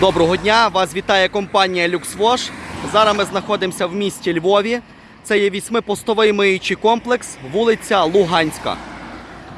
Доброго дня! Вас вітає компанія LuxWash. Зараз ми знаходимося в місті Львові. Це є вісьмипостовий миючий комплекс, вулиця Луганська.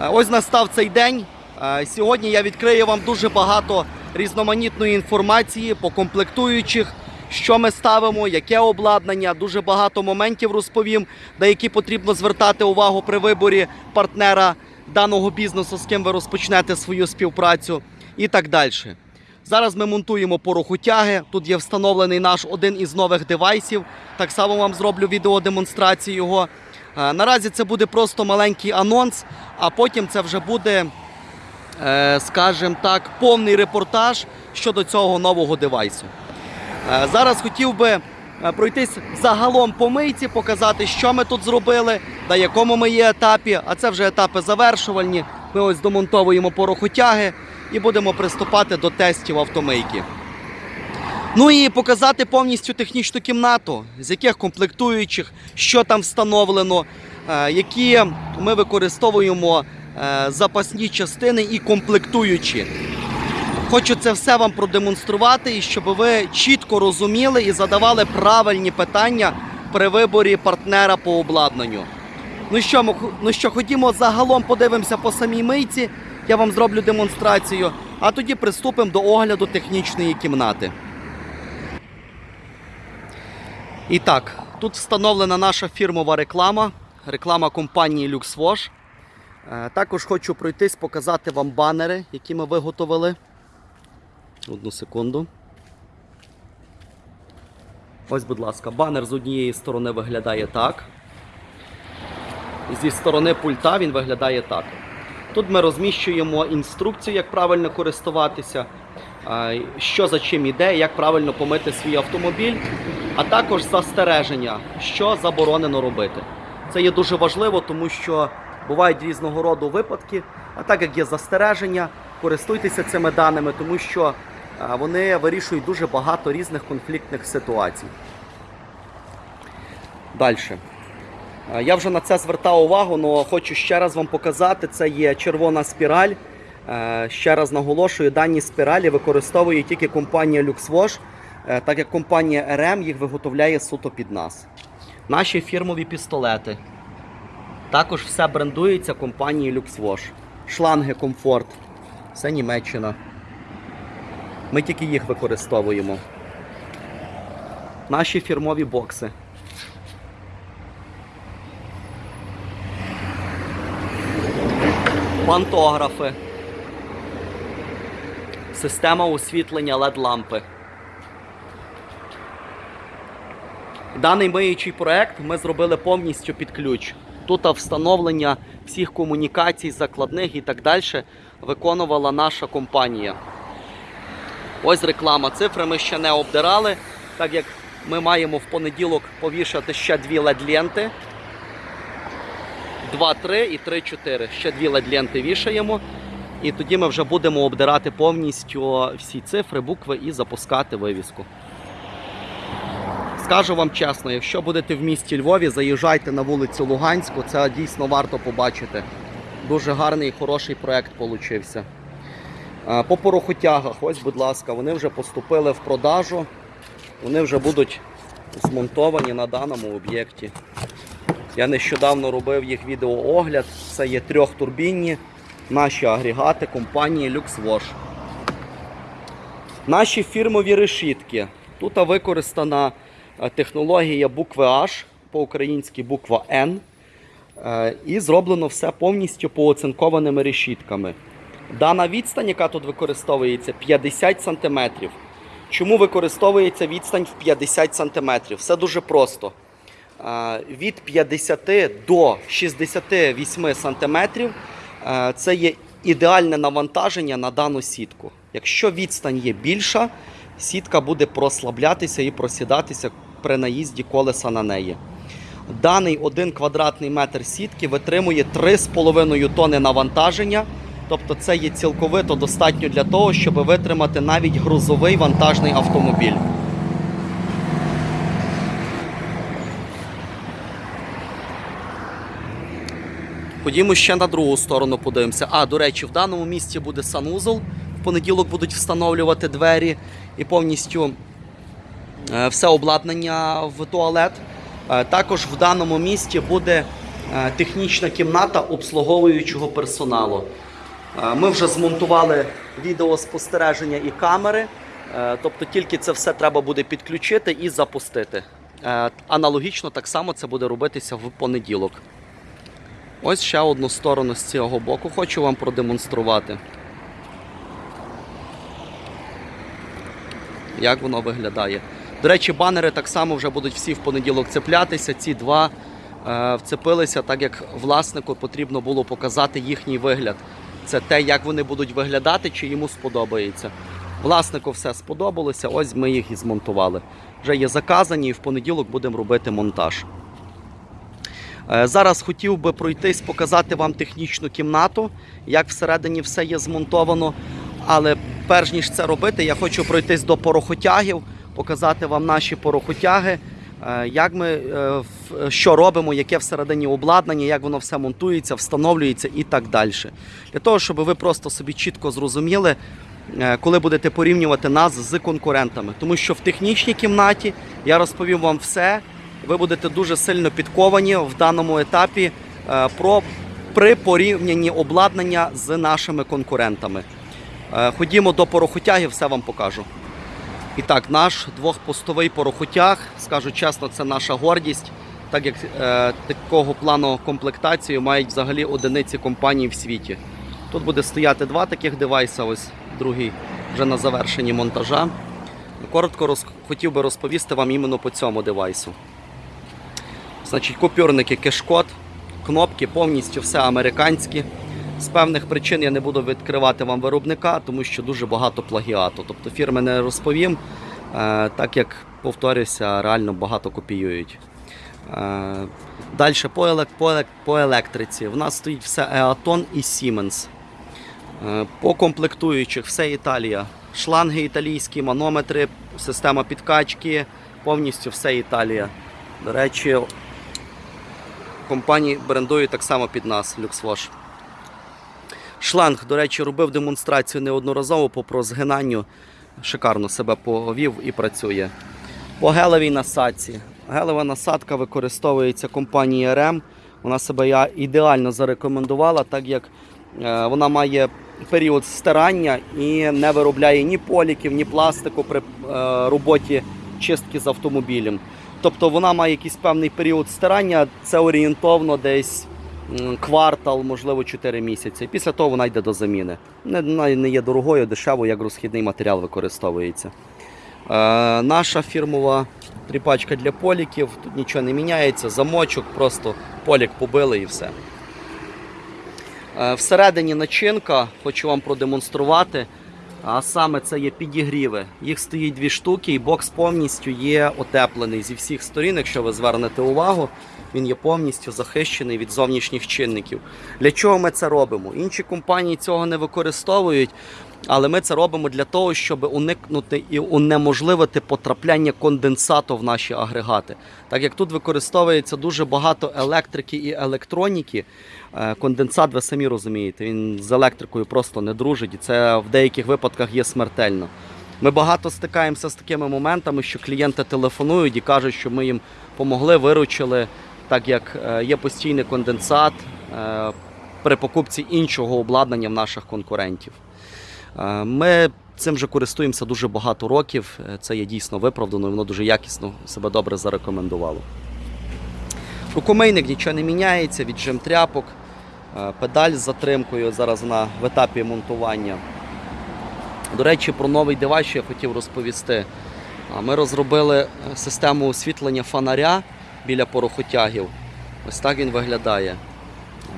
Е, Ось настав цей день. Е, Сьогодні я відкрию вам дуже багато різноманітної інформації по комплектуючих, що ми ставимо, яке обладнання, дуже багато моментів розповім, на які потрібно звертати увагу при виборі партнера даного бізнесу, з ким ви розпочнете свою співпрацю і так далі. Зараз ми монтуємо порохотяги. Тут є встановлений наш один із нових девайсів. Так само вам зроблю відеодемонстрацію його. Е, Наразі це буде просто маленький анонс, а потім це вже буде, е, скажімо так, повний репортаж щодо цього нового девайсу. Е, Зараз хотів би пройтись загалом по мийці, показати, що ми тут зробили, на якому ми є етапі. А це вже етапи завершувальні. Ми ось домонтовуємо порохотяги і будемо приступати до тестів автомийки. Ну і показати повністю технічну кімнату, з яких комплектуючих, що там встановлено, е, які ми використовуємо е, запасні частини і комплектуючі. Хочу це все вам продемонструвати, і щоб ви чітко розуміли і задавали правильні питання при виборі партнера по обладнанню. Ну що, ну що, ходімо загалом подивимося по самій мийці. Я вам зроблю демонстрацію, а тоді приступимо до огляду технічної кімнати. І так, тут встановлена наша фірмова реклама, реклама компанії LuxWash. Е, Також хочу пройтись, показати вам банери, які ми виготовили. Одну секунду. Ось, будь ласка, банер з однієї сторони виглядає так. Зі сторони пульта він виглядає так. Тут ми розміщуємо інструкцію, як правильно користуватися, що за чим іде, як правильно помити свій автомобіль, а також застереження, що заборонено робити. Це є дуже важливо, тому що бувають різного роду випадки. А так як є застереження, користуйтеся цими даними, тому що вони вирішують дуже багато різних конфліктних ситуацій. Далі. Е, Я вже на це звертав увагу, але хочу ще раз вам показати. Це є червона спіраль. Е, Ще раз наголошую, дані спіралі використовує тільки компанія LuxWash, е, так як компанія RM їх виготовляє суто під нас. Наші фірмові пістолети. Також все брендується компанією LuxWash. Шланги комфорт. Це Німеччина. Ми тільки їх використовуємо. Наші фірмові бокси. Пантографи. Система освітлення LED-лампи. Даний миючий проект ми зробили повністю під ключ. Тут встановлення всіх комунікацій, закладних і так далі виконувала наша компанія. Ось реклама. Цифри ми ще не обдирали, так як ми маємо в понеділок повішати ще дві LED-ленти. 2, 3 і 3, 4. Ще дві LED-ленти вішаємо. І тоді ми вже будемо обдирати повністю всі цифри, букви і запускати вивіску. Скажу вам чесно, якщо будете в місті Львові, заїжджайте на вулицю Луганську, це дійсно варто побачити. Дуже гарний і хороший проект получився. По порохотягах, ось, будь ласка, вони вже поступили в продажу. Вони вже будуть змонтовані на даному об'єкті. Я нещодавно робив їх відеоогляд. Це є трьохтурбінні наші агрегати компанії LuxWash. Наші фірмові решітки. Тут використана е, технологія букви H, по-українськи буква N. Е, І зроблено все повністю пооцинкованими решітками. Дана відстань, яка тут використовується, 50 см. Чому використовується відстань в 50 см? Все дуже просто. Від 50 до 68 см це є ідеальне навантаження на дану сітку. Якщо відстань є більша, сітка буде прослаблятися і просідатися при наїзді колеса на неї. Даний 1 квадратний метр сітки витримує 3,5 тонни навантаження. Тобто це є цілковито достатньо для того, щоб витримати навіть грузовий вантажний автомобіль. Ходімо ще на другу сторону подивимося. А, до речі, в даному місці буде санузол. В понеділок будуть встановлювати двері і повністю е, все обладнання в туалет. Е, Також в даному місті буде е, технічна кімната обслуговуючого персоналу. Ми вже змонтували відеоспостереження і камери, тобто тільки це все треба буде підключити і запустити. Аналогічно так само це буде робитися в понеділок. Ось ще одну сторону з цього боку хочу вам продемонструвати. Як воно виглядає. До речі, банери так само вже будуть всі в понеділок цеплятися. Ці два е, вцепилися, так як власнику потрібно було показати їхній вигляд. Це те, як вони будуть виглядати, чи йому сподобається. Власнику все сподобалося, ось ми їх і змонтували. Вже є заказані, і в понеділок будемо робити монтаж. Е, Зараз хотів би пройтись, показати вам технічну кімнату, як всередині все є змонтовано. Але перш ніж це робити, я хочу пройтись до порохотягів, показати вам наші порохотяги, е, як ми е, що робимо, яке всередині обладнання, як воно все монтується, встановлюється і так далі. Для того, щоб ви просто собі чітко зрозуміли, коли будете порівнювати нас з конкурентами. Тому що в технічній кімнаті я розповім вам все. Ви будете дуже сильно підковані в даному етапі е, про при порівнянні обладнання з нашими конкурентами. Е, Ходімо до порохотяги, все вам покажу. І так, наш двохпостовий порохотяг, скажу чесно, це наша гордість, так як е, такого плану комплектацію мають взагалі одиниці компаній в світі. Тут буде стояти два таких девайса, ось другий вже на завершенні монтажа. Коротко роз... хотів би розповісти вам іменно по цьому девайсу. Значить, купюрники кешкод, кнопки повністю все американські. З певних причин я не буду відкривати вам виробника, тому що дуже багато плагіату. Тобто фірми не розповім, е, так як повторюся, реально багато копіюють. Е, Далі по, елек- по, елек- по електриці. В нас стоїть все Eaton і Siemens. Е, По комплектуючих все Італія. Шланги італійські, манометри, система підкачки, повністю все Італія. До речі, компанії брендують так само під нас LuxWash. Шланг, до речі, робив демонстрацію неодноразово по прозгинанню. Шикарно себе повів і працює. По гелевій насадці. Гелева насадка використовується компанією RM. Вона себе я ідеально зарекомендувала, так як е, вона має період стирання і не виробляє ні поліків, ні пластику при е, роботі чистки з автомобілем. Тобто вона має якийсь певний період стирання, це орієнтовно десь квартал, можливо, 4 місяці. Після того вона йде до заміни. Не, не є дорогою, дешевою, як розхідний матеріал використовується. Е, наша фірмова тріпачка для поліків, тут нічого не міняється, замочок, просто полік побили і все. Е, Всередині начинка хочу вам продемонструвати. А саме це є підігріви. Їх стоїть дві штуки, і бокс повністю є отеплений зі всіх сторін. Якщо ви звернете увагу, він є повністю захищений від зовнішніх чинників. Для чого ми це робимо? Інші компанії цього не використовують, але ми це робимо для того, щоб уникнути і унеможливити потрапляння конденсату в наші агрегати. Так як тут використовується дуже багато електрики і електроніки, е, конденсат, ви самі розумієте, він з електрикою просто не дружить, і це в деяких випадках є смертельно. Ми багато стикаємося з такими моментами, що клієнти телефонують і кажуть, що ми їм помогли, виручили, так як е, є постійний конденсат е, при покупці іншого обладнання в наших конкурентів. Е, Ми цим вже користуємося дуже багато років. Е, Це є дійсно виправдано, воно дуже якісно себе добре зарекомендувало. Рукомийник нічого не міняється, віджим тряпок, е, педаль з затримкою. Зараз вона в етапі монтування. До речі, про новий девайс що я хотів розповісти. Ми розробили систему освітлення фонаря біля порохотягів. Ось так він виглядає.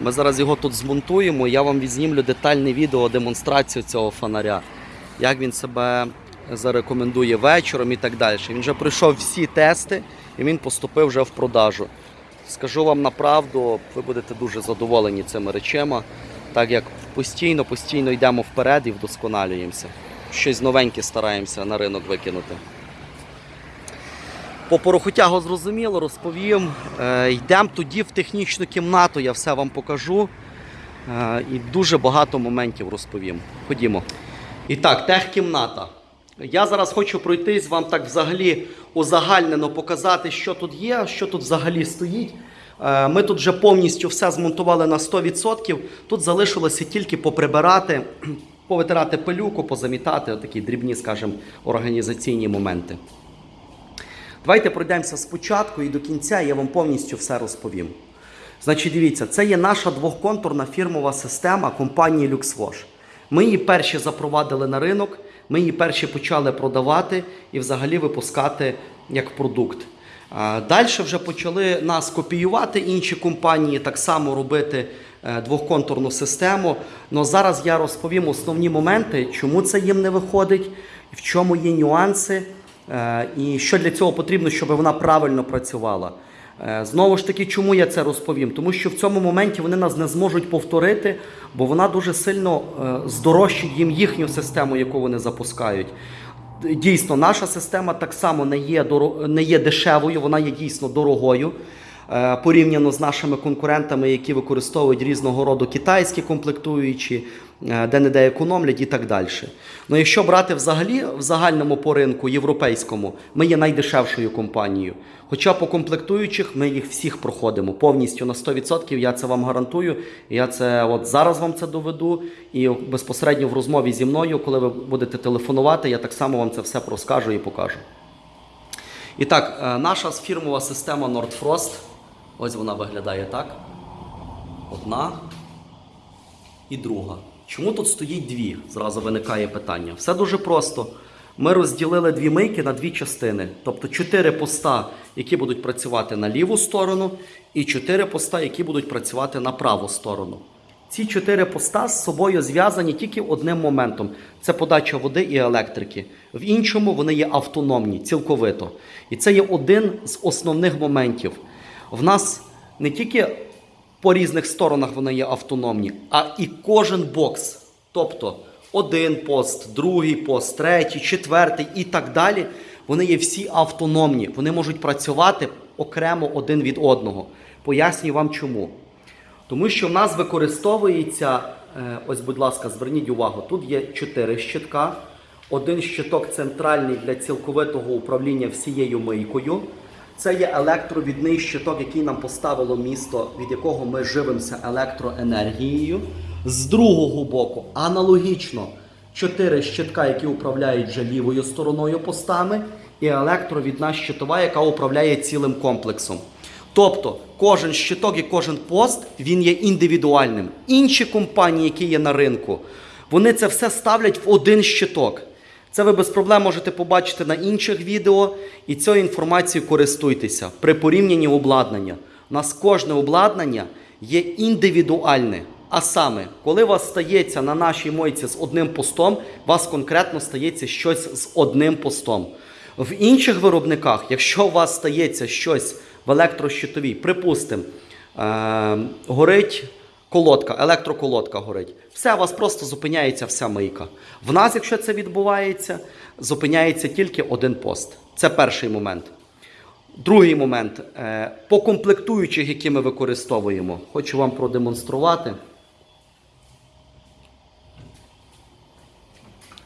Ми зараз його тут змонтуємо. Я вам відзнімлю детальне відео, демонстрацію цього фонаря, як він себе зарекомендує вечором і так далі. Він вже пройшов всі тести і він поступив вже в продажу. Скажу вам на правду, ви будете дуже задоволені цими речами, так як постійно, постійно йдемо вперед і вдосконалюємося. Щось новеньке стараємося на ринок викинути. По порохотягу зрозуміло, розповім. Е, йдемо тоді в технічну кімнату, я все вам покажу. Е, і дуже багато моментів розповім. Ходімо. І так, техкімната. Я зараз хочу пройтись вам так взагалі узагальнено показати, що тут є, що тут взагалі стоїть. Е, Ми тут вже повністю все змонтували на 100%. Тут залишилося тільки поприбирати, повитирати пилюку, позамітати, такі дрібні, скажімо, організаційні моменти. Давайте пройдемося спочатку і до кінця, я вам повністю все розповім. Значить, дивіться, це є наша двохконтурна фірмова система компанії LuxWash. Ми її перші запровадили на ринок, ми її перші почали продавати і взагалі випускати як продукт. Далі вже почали нас копіювати інші компанії, так само робити е, двохконтурну систему. Но зараз я розповім основні моменти, чому це їм не виходить, в чому є нюанси, і що для цього потрібно, щоб вона правильно працювала. Е, Знову ж таки, чому я це розповім? Тому що в цьому моменті вони нас не зможуть повторити, бо вона дуже сильно е, здорожчить їм їхню систему, яку вони запускають. Дійсно, наша система так само не є, не є дешевою, вона є дійсно дорогою. Е, Порівняно з нашими конкурентами, які використовують різного роду китайські комплектуючі, де-не-де економлять і так далі. Ну, якщо брати взагалі в загальному по ринку європейському, ми є найдешевшою компанією. Хоча по комплектуючих ми їх всіх проходимо повністю на 100%, я це вам гарантую. Я це от зараз вам це доведу. І безпосередньо в розмові зі мною, коли ви будете телефонувати, я так само вам це все розкажу і покажу. І так, е, наша фірмова система Nordfrost. Ось вона виглядає так. Одна і друга. Чому тут стоїть дві? Зразу виникає питання. Все дуже просто. Ми розділили дві мийки на дві частини. Тобто чотири поста, які будуть працювати на ліву сторону, і чотири поста, які будуть працювати на праву сторону. Ці чотири поста з собою зв'язані тільки одним моментом: це подача води і електрики. В іншому вони є автономні, цілковито. І це є один з основних моментів. В нас не тільки по різних сторонах вони є автономні, а і кожен бокс. Тобто один пост, другий пост, третій, четвертий і так далі. Вони є всі автономні. Вони можуть працювати окремо один від одного. Пояснюю вам чому. Тому що в нас використовується, е, ось, будь ласка, зверніть увагу, тут є чотири щитка. Один щиток центральний для цілковитого управління всією мийкою. Це є електровідний щиток, який нам поставило місто, від якого ми живемося електроенергією. З другого боку, аналогічно, чотири щитка, які управляють вже лівою стороною постами, і електровідна щитова, яка управляє цілим комплексом. Тобто кожен щиток і кожен пост він є індивідуальним. Інші компанії, які є на ринку, вони це все ставлять в один щиток. Це ви без проблем можете побачити на інших відео, і цією інформацією користуйтеся при порівнянні обладнання. У нас кожне обладнання є індивідуальне. А саме, коли у вас стається на нашій мойці з одним постом, у вас конкретно стається щось з одним постом. В інших виробниках, якщо у вас стається щось в електрощитовій, припустимо, е- горить колодка, електроколодка горить, все, у вас просто зупиняється вся мийка. В нас, якщо це відбувається, зупиняється тільки один пост. Це перший момент. Другий момент. Е, По комплектуючих, які ми використовуємо, хочу вам продемонструвати.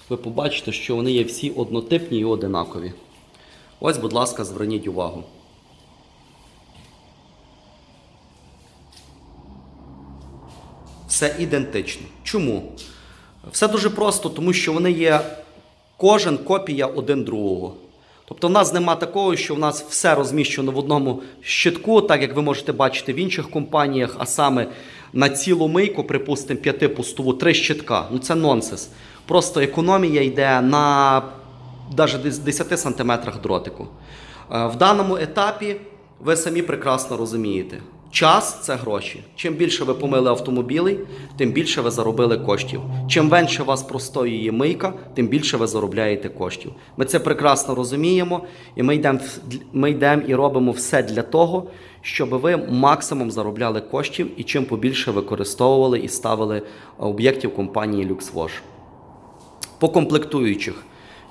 Ви побачите, що вони є всі однотипні і одинакові. Ось, будь ласка, зверніть увагу. Все ідентично. Чому? Все дуже просто, тому що вони є кожен копія один другого. Тобто в нас нема такого, що в нас все розміщено в одному щитку, так як ви можете бачити в інших компаніях, а саме на цілу мийку, припустимо, п'ятипустову, три щитка. Ну це нонсенс. Просто економія йде на навіть 10 сантиметрах дротику. Е, В даному етапі ви самі прекрасно розумієте. Час це гроші. Чим більше ви помили автомобілей, тим більше ви заробили коштів. Чим менше у вас простоює мийка, тим більше ви заробляєте коштів. Ми це прекрасно розуміємо, і ми йдемо ми йдемо і робимо все для того, щоб ви максимум заробляли коштів і чим побільше використовували і ставили об'єктів компанії LuxWash. По комплектуючих.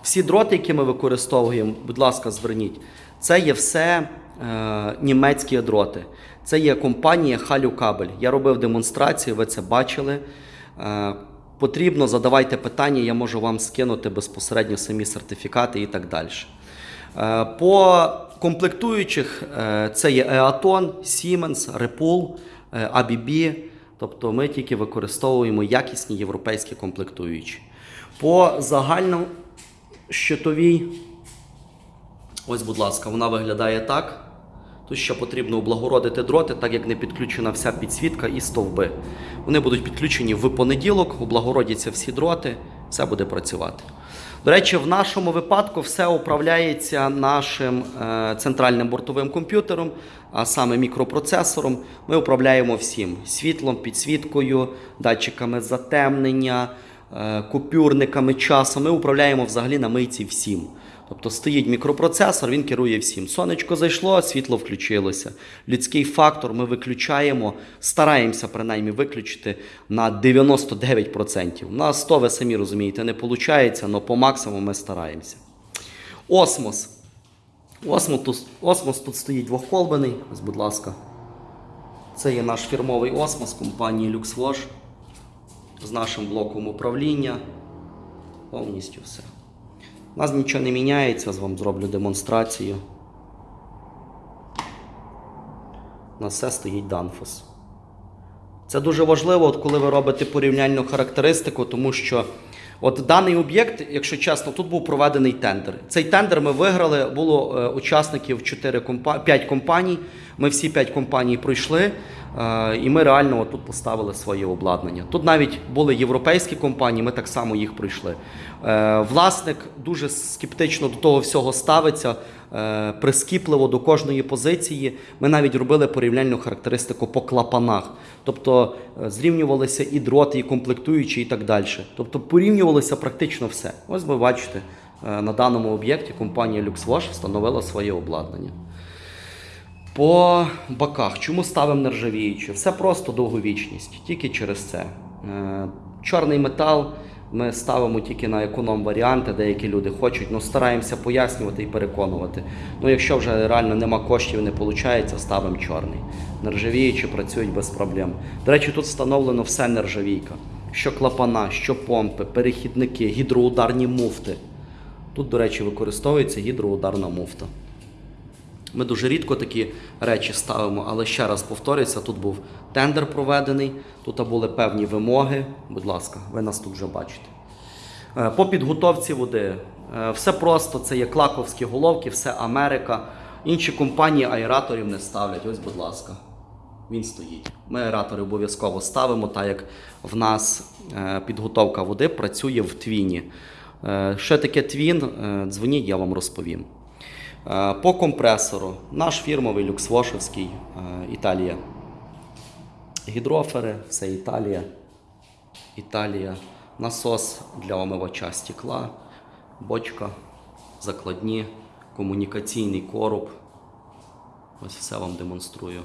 Всі дроти, які ми використовуємо, будь ласка, зверніть, це є все е, німецькі дроти. Це є компанія Халю Кабель. Я робив демонстрацію, ви це бачили. Е, потрібно, задавайте питання, я можу вам скинути безпосередньо самі сертифікати і так далі. Е, По комплектуючих е, це є Eaton, Siemens, Repul, е, ABB. Тобто ми тільки використовуємо якісні європейські комплектуючі. По загальнощитовій, ось, будь ласка, вона виглядає так. Тут ще потрібно облагородити дроти, так як не підключена вся підсвітка і стовби. Вони будуть підключені в понеділок, облагородяться всі дроти, все буде працювати. До речі, в нашому випадку все управляється нашим е, центральним бортовим комп'ютером, а саме мікропроцесором. Ми управляємо всім: світлом, підсвіткою, датчиками затемнення, купюрниками часу. Ми управляємо взагалі на мийці всім. Тобто стоїть мікропроцесор, він керує всім. Сонечко зайшло, світло включилося. Людський фактор ми виключаємо, стараємося принаймні виключити на 99%. На 100, ви самі розумієте, не виходить, але по максимуму ми стараємося. Осмос. Осмос тут, осмос тут стоїть двохколбаний. Ось, будь ласка. Це є наш фірмовий осмос компанії LuxWash з нашим блоком управління. Повністю все. У нас нічого не міняється, з вам зроблю демонстрацію. На все стоїть Danfoss. Це дуже важливо, от коли ви робите порівняльну характеристику, тому що от даний об'єкт, якщо чесно, тут був проведений тендер. Цей тендер ми виграли, було е, учасників 4 компа... 5 компаній. Ми всі 5 компаній пройшли, і ми реально тут поставили своє обладнання. Тут навіть були європейські компанії, ми так само їх пройшли. Е, власник дуже скептично до того всього ставиться, е, прискіпливо до кожної позиції. Ми навіть робили порівняльну характеристику по клапанах. Тобто е, зрівнювалися і дроти, і комплектуючі, і так далі. Тобто порівнювалося практично все. Ось ви бачите, е, на даному об'єкті компанія LuxWash встановила своє обладнання. По боках. Чому ставимо нержавіючі? Все просто довговічність, тільки через це. Е, Чорний метал ми ставимо тільки на економ варіанти, деякі люди хочуть, але стараємося пояснювати і переконувати. Ну, якщо вже реально нема коштів, не виходить, ставимо чорний. Нержавіючі працюють без проблем. До речі, тут встановлено все нержавійка. Що клапана, що помпи, перехідники, гідроударні муфти. Тут, до речі, використовується гідроударна муфта. Ми дуже рідко такі речі ставимо, але ще раз повторюся, тут був тендер проведений, тут були певні вимоги. Будь ласка, ви нас тут вже бачите. Е, По підготовці води. Е, Все просто, це є клаковські головки, все Америка. Інші компанії аераторів не ставлять. Ось, будь ласка, він стоїть. Ми аератори обов'язково ставимо, так як в нас е, підготовка води працює в твіні. Що таке твін? Дзвоніть, я вам розповім. Е, По компресору. Наш фірмовий люксвошевський е, Італія. Гідрофери, все Італія. Італія. Насос для омивача стекла, бочка, закладні, комунікаційний короб. Ось все вам демонструю.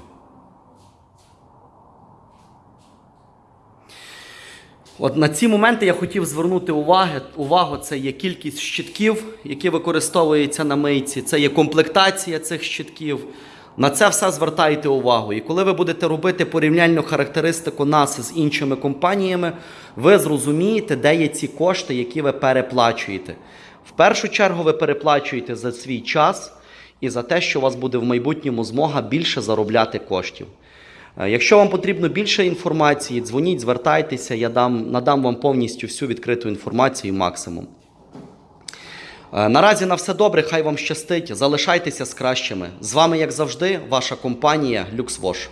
От на ці моменти я хотів звернути уваги, увагу. Це є кількість щитків, які використовуються на мийці, це є комплектація цих щитків. На це все звертайте увагу. І коли ви будете робити порівняльну характеристику нас з іншими компаніями, ви зрозумієте, де є ці кошти, які ви переплачуєте. В першу чергу ви переплачуєте за свій час і за те, що у вас буде в майбутньому змога більше заробляти коштів. Е, Якщо вам потрібно більше інформації, дзвоніть, звертайтеся, я дам, надам вам повністю всю відкриту інформацію максимум. Е, Наразі на все добре, хай вам щастить. Залишайтеся з кращими. З вами, як завжди, ваша компанія LuxWash.